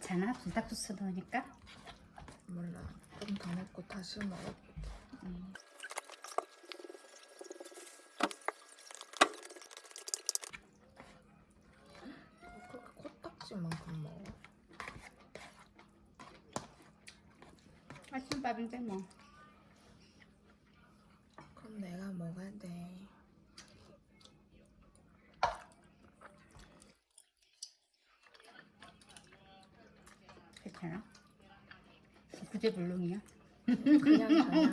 괜찮아? 불닭소스 넣으니까? 몰라. 좀더 넣고 다시 먹어. 음. 그렇게 코딱지만큼 먹어. 아침밥인데 뭐. 그럼 내가 먹어야 돼. 괜찮아? 그제 불능이야? 그냥 저야.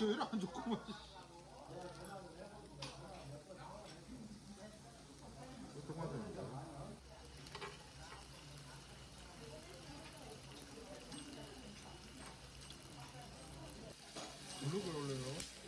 제일 안 좋구만. 어떡하냐. 블록을 올려요.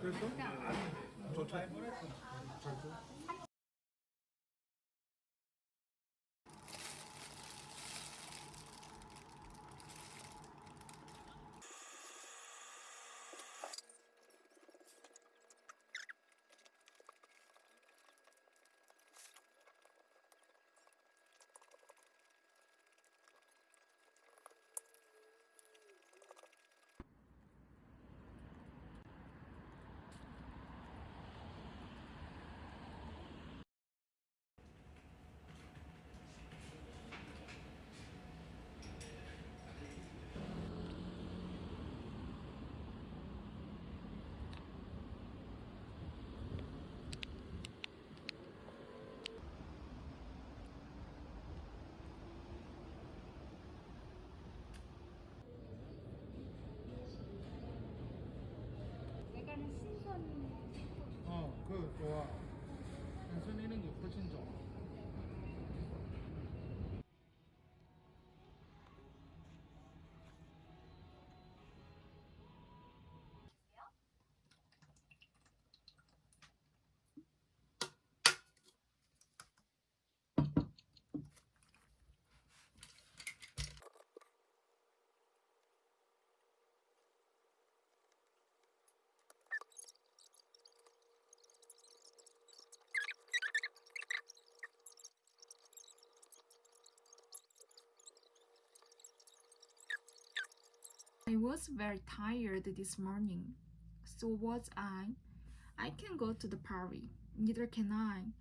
좋다. 잘줘 내가는 그 좋아. 한선 있는 게 훨씬 좋아. I was very tired this morning. So was I. I can go to the party. Neither can I.